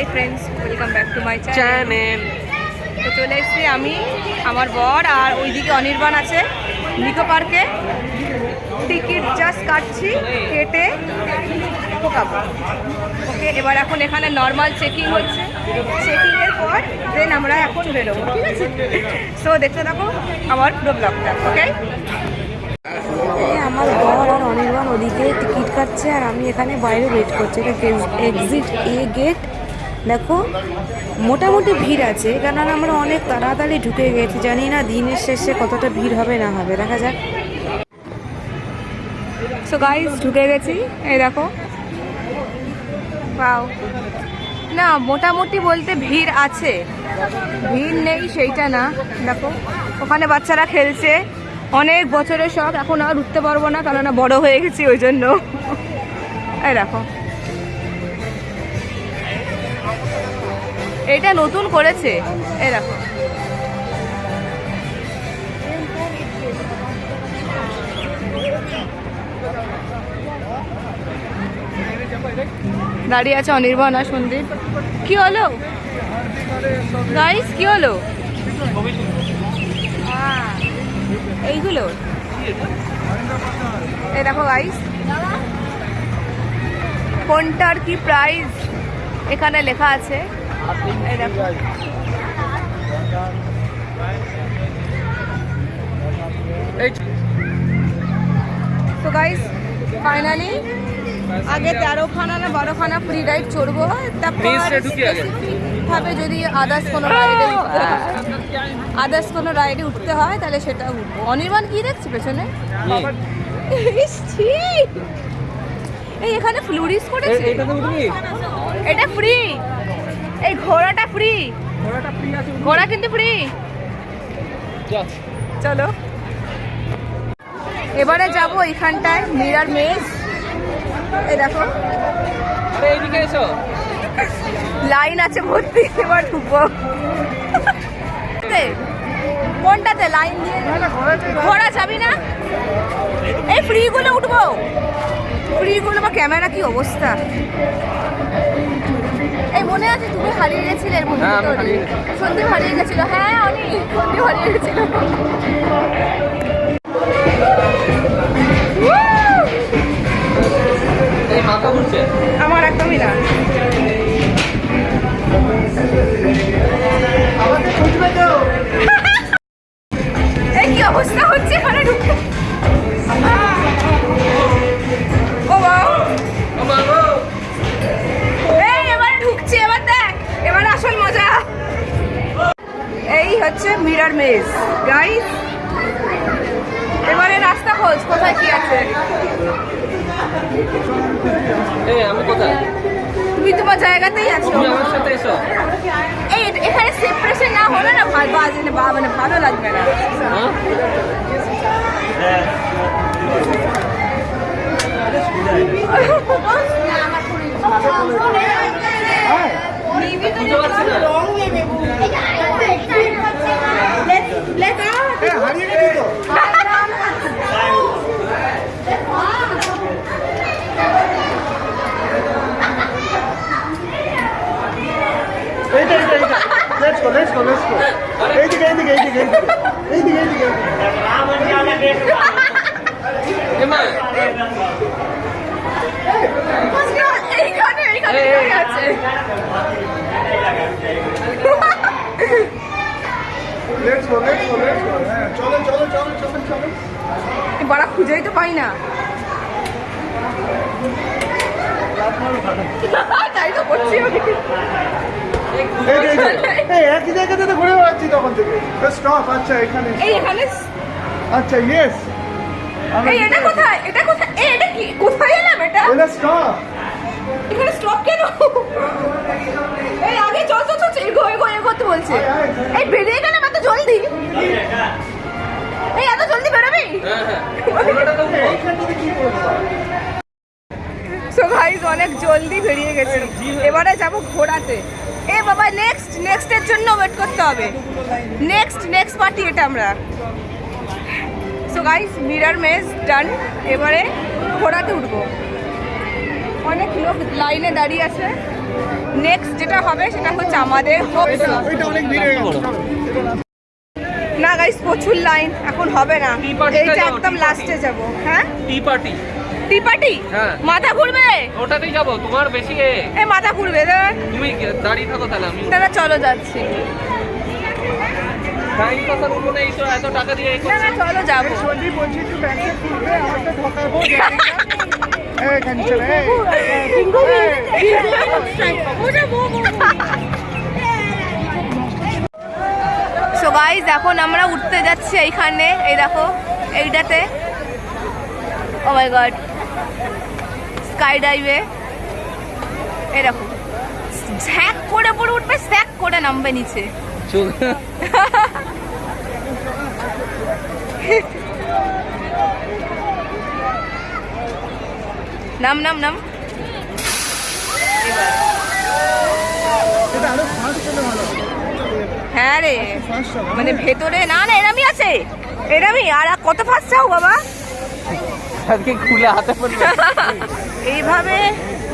Hi friends welcome back to my channel তো চলে এসেছি আমি আমার বর আর ওইদিকে অনির্বাণ আছে। নিকো পার্কে। টিকিট জাস্ট কাটছি কেটে ঢোকাবো। ওকে এবার এখন এখানে নর্মাল চেকিং হচ্ছে। চেকিংয়ের পর দেন আমরা এখন বেরোবো। ঠিক আছে? সো দেখতে থাকো আমার পুরো ব্লগটা ওকে আমার বর আর অনির্বাণ ওদিকে টিকিট কাটছে আর আমি এখানে বাইরে ওয়েট করছি। এটা এক্সিট এ গেট দেখো, মোটামুটি ভিড় আছে, কেননা আমরা অনেক তাড়াতাড়ি ঢুকে গেছি, জানি না দিনের শেষে কতটা ভিড় হবে, না হবে, দেখা যাক। সো গাইস ঢুকে গেছি, এই দেখো। পাও না, মোটামুটি বলতে ভিড় আছে। ভিড় নেই, সেইটা না। দেখো, ওখানে বাচ্চারা খেলছে। অনেক বছরের শখ, এখন আর উঠতে পারব না, কেননা বড় হয়ে গেছি, ওই জন্য। এই দেখো। এটা নতুন করেছে। এই দেখো। দাঁড়িয়ে আছে অনির্বাণ আর সন্দীপ। কি হলো? গাইস কি হলো? এইগুলো? এই দেখো গাইস কোনটার কি প্রাইস এখানে লেখা আছে। তো গাইস ফাইনালি আগে তেরোখানা না বারোখানা ফ্রি রাইড চড়বো। ভাবে যদি আদার্স কোনো রাইডে আদার্স কোনো রাইডে উঠতে হয় তাহলে সেটা উঠবো। অনির্বাণ কি দেখছি পেছনে! এই এখানে ফ্লুরিস করেছে? এটা ফ্রি এই ঘোড়াটা ফ্রি ঘোড়াটা ফ্রি আছে ঘোড়া কিন্তু ফ্রি চলো। এবারে যাব এখানটায় মিরার মেজ। এই দেখো। আরে এইদিকে এসো। লাইন আছে ভর্তি এবার ঢুকবো। কোনটাতে? লাইন দিয়ে। ঘোড়া যাবি না? এই ফ্রিগুলো উঠবো। ফ্রিগুলো বা ক্যামেরা কি অবস্থা? এই মনে আছে তুমি হারিয়ে গেছিলে এর মধ্যে হ্যাঁ। সন্দীপ হারিয়ে গেছিল। হ্যাঁ অনেক। সন্দীপ হারিয়ে গেছিল। তুমি তোমার জায়গাতেই আছো। আমার সাথে এসো। এই এখানে সেপারেশন না হলে না ভালো বাজে না মানে ভালো লাগবে না। হ্যাঁ? বুঝতে পারছি না এইটা এইটা এইটা লেটস গো গো গো এইদিকে এইদিকে এইদিকে এইদিকে এইদিকে বড়া খুঁজেই তো পাই না। তাই তো করছি আমি। এই যে, এই যে, এই একই জায়গাতে তো ঘুরে বেড়াচ্ছি তখন থেকে। স্টপ আচ্ছা এখানে এখানে আচ্ছা ইয়েস এই এটা কোথায়? এটা কোথায়? এই এটা কি কোথায় এলাম এটা? এটা স্টপ এখানে স্টপ কেন? এই আগে চল চল চল এগো এগো এগোতে বলছে। এই বেরিয়ে গেলাম এত জলদি? এই এত জলদি বেরোবি? সো গাইস অনেক জলদি বেরিয়ে গেছি। এবারে যাব ঘোড়াতে। এ বাবা নেক্সট নেক্সটের জন্য ওয়েট করতে হবে। নেক্সট নেক্সট পার্টি এটা আমরা। So guys mirror maze done এবারে ঘোড়াতে উঠবো। অনেক লোক লাইনে দাঁড়িয়ে আছে। নেক্সট যেটা হবে সেটা হচ্ছে আমাদের না গাইস প্রচুর লাইন এখন হবে না। এইটা একদম লাস্টে যাব। হ্যাঁ? টি পার্টি টি পার্টি হ্যাঁ। মাথা ঘুরবে ওটাতেই যাব তোমার বেশি এ এ মাথা ঘুরবে তুমি দাঁড়িয়ে থাকো তাহলে আমি দাঁড়া চলো যাচ্ছি চলো যাব সো গাইজ এখন আমরা উঠতে যাচ্ছি এইখানে এই দেখো এইটাতে ও মাই গড স্কাই ডাইভে এই দেখো ঝ্যাক করে পরে উঠবে স্যাক করে নামবে নিচে। নাম নাম নাম। হ্যাঁ রে। মানে ভেতরে না না এরামই আছে। এরামই। আর আর কত ফাঁস চাও বাবা? আজকে খুলে হাতে পড়বে। এইভাবে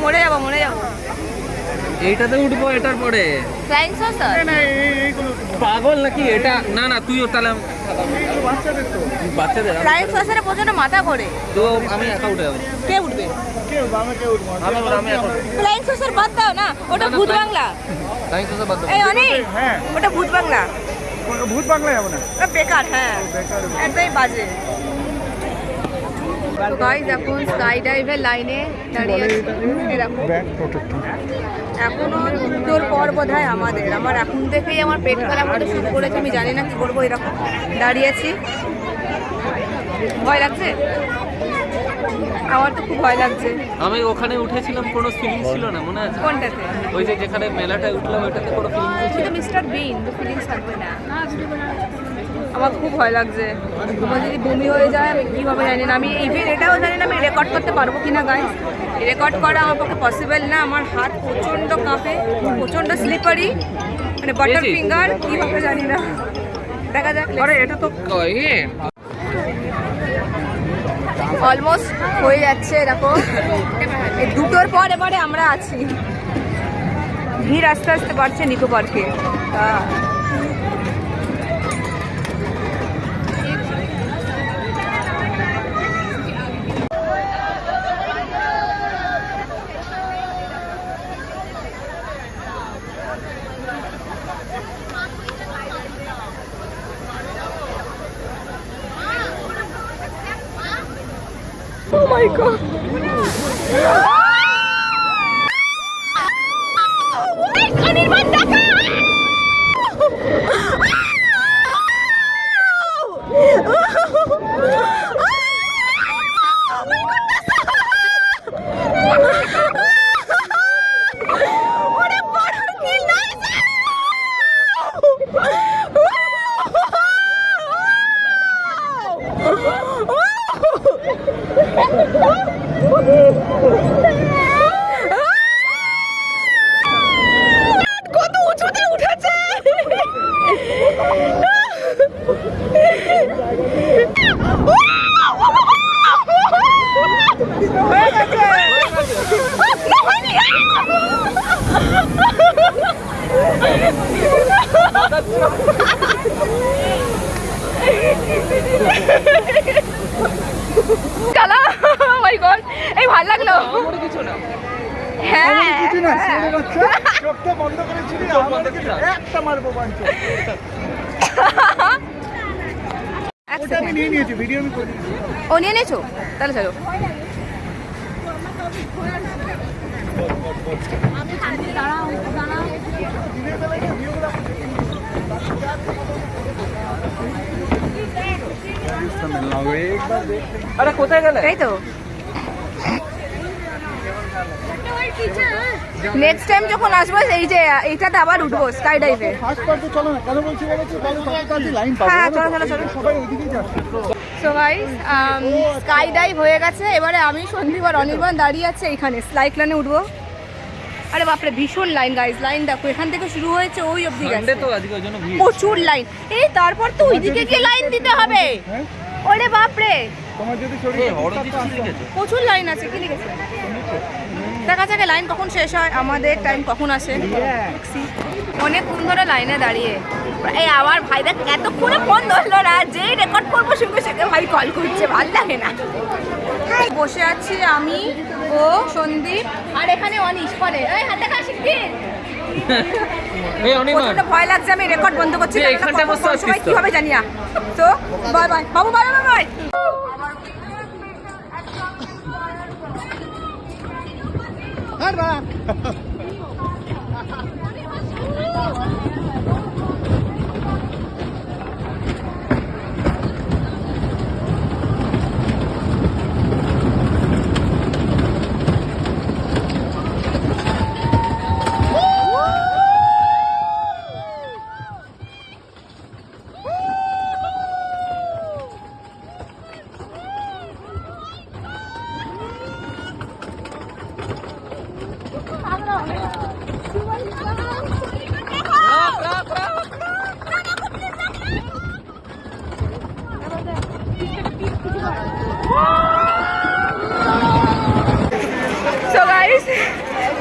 মরে যাব মরে যাব। এইটাতে উঠবো এটার পরে? ফ্লাইং সসার পাগল নাকি? এটা না না তুইও তাহলে বাচ্চাদের ফ্লাইং সসারে প্রচণ্ড মাথা করে তো আমি একা উঠে যাব। কে উঠবে? ফ্লাইং সসার বাদ দাও না ওটা না, না, ভূত বাংলা। টাইম তো বাদ দাও। এই অনেক হ্যাঁ। ওটা ভূত বাংলা। ভূত বাংলায় যাব না। বেকার হ্যাঁ। একদমই বাজে। তো গাইজ এখন স্কাই ডাইভের লাইনে দাঁড়িয়ে আছি। এরকম ব্যাক প্রোটেক্টর এখনও দুটোর পর বোধ হয় আমাদের। আমার এখন থেকেই আমার পেট খারাপ হতে শুরু করেছে আমি জানি না কি করব এরকম দাঁড়িয়ে আছি। ভয় লাগছে? আমার তো খুব ভয় লাগছে। আমি ওখানে উঠেছিলাম কোনো ফিলিং ছিল না মনে আছে? কোনটাতে? ওই যে যেখানে মেলাটায় উঠলাম ওইটাতে কোনো ফিলিং ছিল মিস্টার বিন ফিলিংস থাকবে না। আমার খুব ভয় লাগছে। তোমার যদি বমি হয়ে যায় আমি কীভাবে জানি না। আমি ইভেন এটাও জানি না আমি রেকর্ড করতে পারব কি না গাইজ রেকর্ড করা আমার পক্ষে পসিবল না। আমার হাত প্রচণ্ড কাঁপে প্রচণ্ড স্লিপারি মানে বাটার ফিঙ্গার কীভাবে জানি না। দেখা যাক আরে এটা তো ইয়ে। অলমোস্ট হয়ে যাচ্ছে দেখো। দুটোর পর এবারে আমরা আছি। ভিড় আস্তে আস্তে বাড়ছে নিকো পার্কে Oh my god! অনির্বাণ দেখা কত উঁচুতে উঠেছে হয়ে গেছে না, চালা মাই গড এই ভালো লাগল। কিছু না। হ্যাঁ হ্যাঁ। ও নিয়ে নিয়েছো? তাহলে চলো। আরে কোথায় গেলে? তাই তো। নেক্সট টাইম যখন আসব এই যে এইটাতে আবার উঠবো স্কাই ডাইভে হ্যাঁ, স্কাই ডাইভ um, হয়ে গেছে। এবারে আমি সন্দীপ আর অনির্বাণ দাঁড়িয়ে আছে এইখানে। স্লাইড লাইনে উঠবো। আরে বাপরে ভীষণ লাইন গাইস লাইন দেখো এখান থেকে শুরু হয়েছে ওই অবধি গেছে। তো আজকে ওই ভিড়। প্রচুর লাইন এই তারপর তো ওইদিকে গিয়ে লাইন দিতে হবে। হ্যাঁ? ওরে বাপরে। প্রচুর লাইন আছে কি লিখেছে? দেখা যাক লাইন কখন শেষ হয় আমাদের টাইম কখন আসে। অনেকক্ষণ ধরে লাইনে দাঁড়িয়ে। এই আমার ভাই দেখ এতক্ষণে ফোন ধরলো না যেই রেকর্ড করব সঙ্গে সঙ্গে ভাই কল করছে ভালো লাগে না। বসে আছি আমি। ও সন্দীপ। আর এখানে অনিশ পরে। এই হাতে খা শিখবি এই অনিমা। ভয় লাগছে আমি রেকর্ড বন্ধ করছি কখন বসে আছিস কি হবে জানি না। তো বাই বাই। বাবু bye bye bye. So guys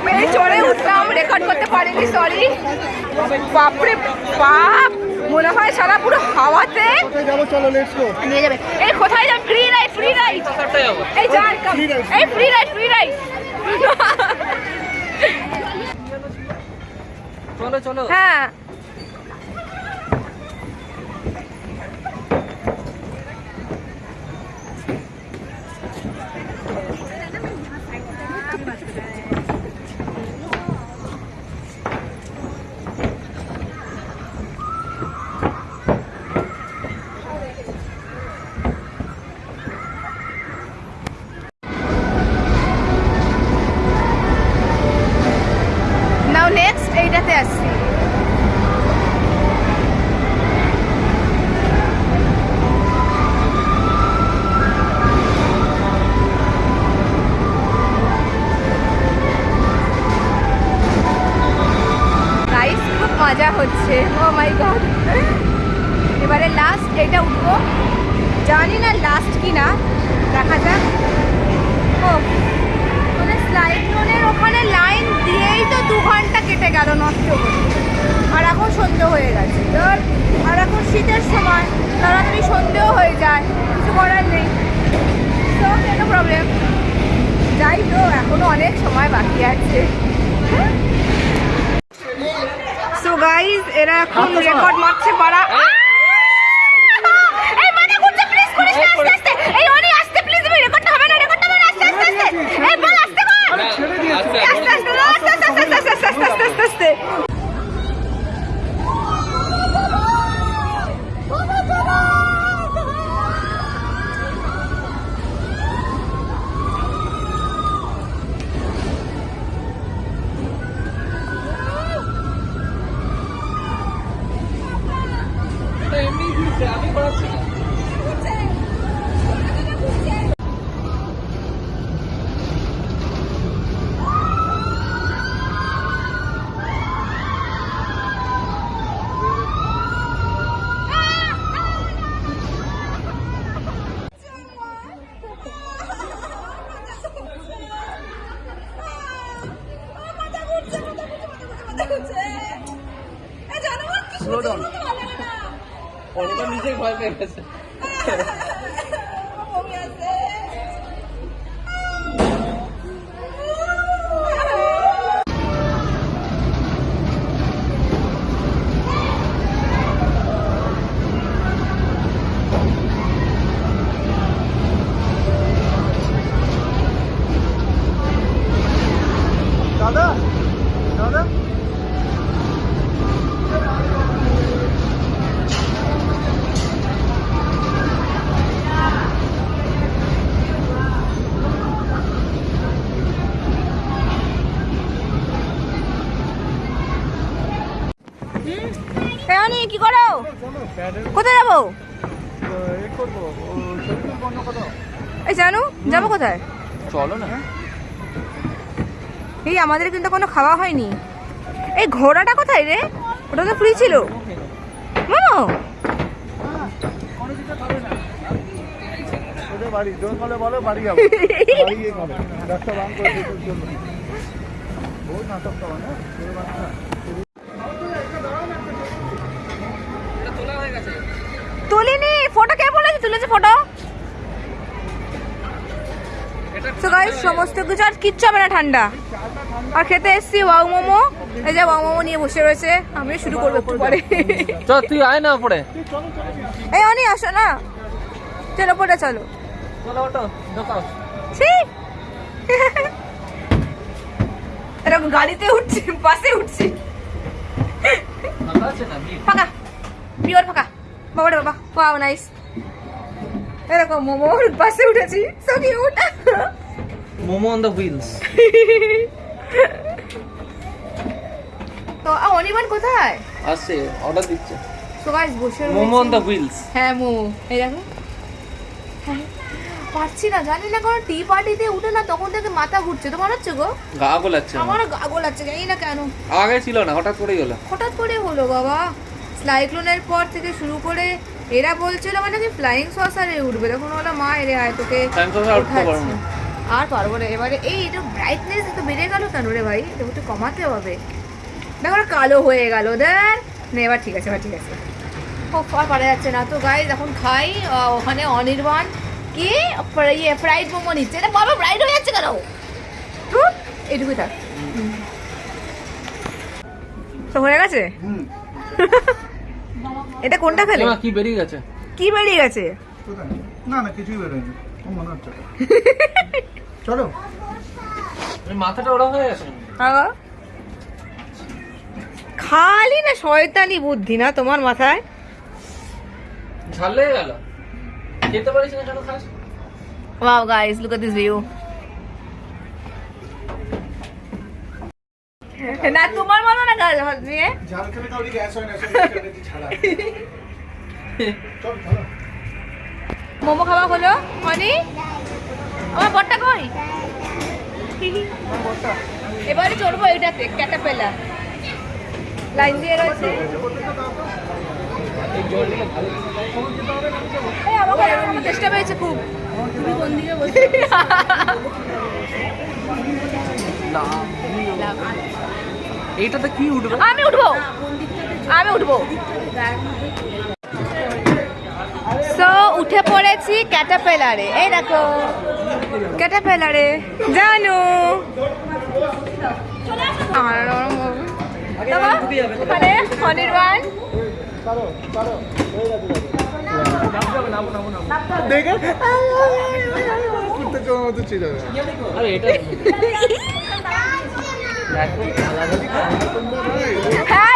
মেয়ে চড়ে উঠলাম রেকর্ড করতে পারিনি সরি বাপরে বাপ মনে হয় সারা পুরো হাওয়াতে নিয়ে যাবে এই কোথায় যাবে ফ্রি রাইড ফ্রি রাইড এই যার Free ride, এই ফ্রি রাইড ফ্রি রাইড চলো চলো হ্যাঁ। মজা হচ্ছে। ও মাই গড এবারে লাস্ট এটা উঠবো। জানি না লাস্ট কি না দেখা যাক। ও মানে স্লাইড লোনের ওখানে লাইন দিয়েই তো দু ঘণ্টা কেটে গেল নষ্ট করে আর এখন সন্ধে হয়ে গেছে। ধর, আর এখন শীতের সময়, তাড়াতাড়ি সন্ধেও হয়ে যায়। কিছু করার নেই। তো কেন প্রবলেম যাই তো এখনও অনেক সময় বাকি আছে। সো গাইস এরা এখন রেকর্ড মারছে পারা Ah! কোথায়? চলো না। এই আমাদের কিন্তু কোনো খাওয়া হয়নি। এই ঘোড়াটা কোথায় রে? ওটা তো ফ্রি ছিল। মামো! তোলেনি ফটো কে বলেছে? তুলেছে ফটো? তো গাইস সমস্ত কিছু আর কিচ্ছু হবে না ঠান্ডা। আর খেতে এসছি ওয়াও মোমো। এই যে ওয়াও মোমো নিয়ে বসে রয়েছে আমি শুরু করব একটু পরে। চ তুই আয় না পড়ে এই অনি আসো না। চলো পরে চলো। চলো ছি। এরকম গাড়িতে উঠছি বাসে উঠছি। ফাঁকা পিওর ফাঁকা। বাবা বাবা ওয়াও নাইস এরকম মোমোর বাসে উঠেছি। So cute momo on the wheels তো অনির্বাণ কোথায়? আসছে অর্ডার দিচ্ছে। তো গাইস বসে মোমো অন। দ্য হুইলস হ্যাঁ মোমো। এই দেখো। হ্যাঁ, পারছি না জানি না কোনো টি পার্টিতে উঠে না তখন থেকে মাথা ঘুরছে। তোমার হচ্ছে গো? গা গোলাচ্ছে আমার। গা গোলাচ্ছে জানি না কেন। আগে ছিল না হঠাৎ করেই হলো। হঠাৎ করে হলো বাবা। সাইক্লোনের পর থেকে শুরু করে এরা বলছিল মানে কি ফ্লাইং সসারে উঠবে। তখন ওরা মা এরে আয় তোকে saucer আর উঠতে পারব। আর পারব না। এবারে এই এটা ব্রাইটনেস একটু বেড়ে গেল কেন রে ভাই? এটা একটু কমাতে হবে। দেখো কালো হয়ে গেল। দেখ। না এবার ঠিক আছে এবার ঠিক আছে। ও আর পারা যাচ্ছে না। তো গাই এখন খাই ওখানে অনির্বাণ। কি? ইয়ে ফ্রাইড মোমো নিচ্ছে। এটা বাবা ফ্রাইড হয়ে যাচ্ছে কেন? এইটুকুই থাক। তো হয়ে গেছে? হুম। এটা কোনটা খেলে কি বেরিয়ে গেছে? কি বেরিয়ে গেছে? না না কিছুই বেরোয়নি। ও মনে হচ্ছে। চলো। মাথাটা ওরা হয়ে গেছে? খালি না শয়তানি বুদ্ধি না তোমার মাথায়? ঝাল লেগে গেল? খেতে পারিস না কেন খাস? Wow guys look at this view না তোমার মতো না গাছ নিয়ে? ঝাল খেলে কাউরি গ্যাস হয় না ছাড়া মোমো খাওয়া হলো? মানে আমার বটটা কই? এবারে চড়বো এটাতে ক্যাটাপেলা লাইন দিয়ে রয়েছে। চেষ্টা পেয়েছে খুব তুমি কোন দিকে বসে এইটাতে কি উঠবে? আমি উঠবো। আমি উঠবো। সো উঠে পড়েছি ক্যাটাপেলারে এই দেখো। ক্যাটাপেলারে জানু আমার বাবা, ওখানে অনির্বাণ দেখে মতো ছিল আরে এটা হ্যাঁ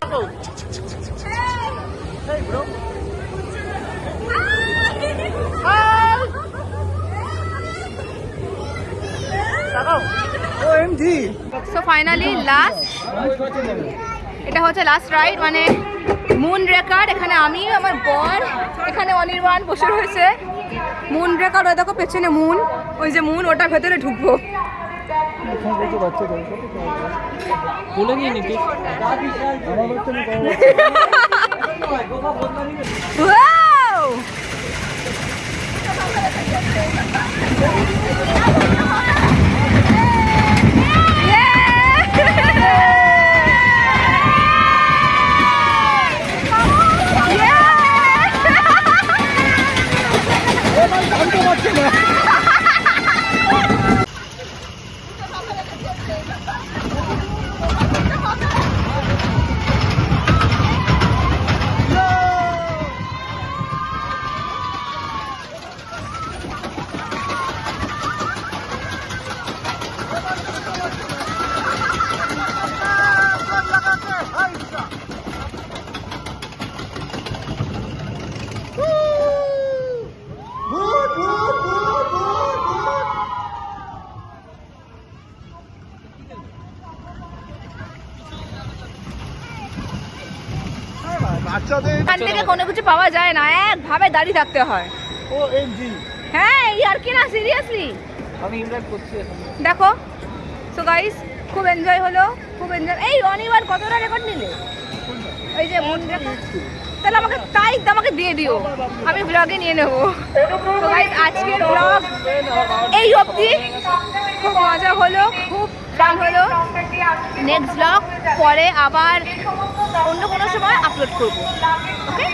সো ফাইনালি লাস্ট এটা হচ্ছে লাস্ট রাইড মানে মুন রেকার এখানে আমি আমার বর এখানে অনির্বাণ বসে রয়েছে। মুন রেকার ওই দেখো পেছনে মুন ওই যে মুন ওটার ভেতরে ঢুকবো। Wow! এখান থেকে কোনো কিছু পাওয়া যায় না একভাবে দাঁড়িয়ে থাকতে হয়। ও হ্যাঁ এই আর কি না সিরিয়াসলি আমি ইমরান করছি দেখো সো গাইস খুব এনজয় হলো খুব এনজয় এই অনিবার কতটা রেকর্ড নিলে? এই যে মন তাহলে আমাকে তাই আমাকে দিয়ে দিও আমি ব্লগে নিয়ে নেব। তো গাইস আজকের ব্লগ এই অবধি। খুব মজা হলো খুব ফান হলো। নেক্সট ব্লগ পরে আবার অন্য কোনো সময় আপলোড করব। ওকে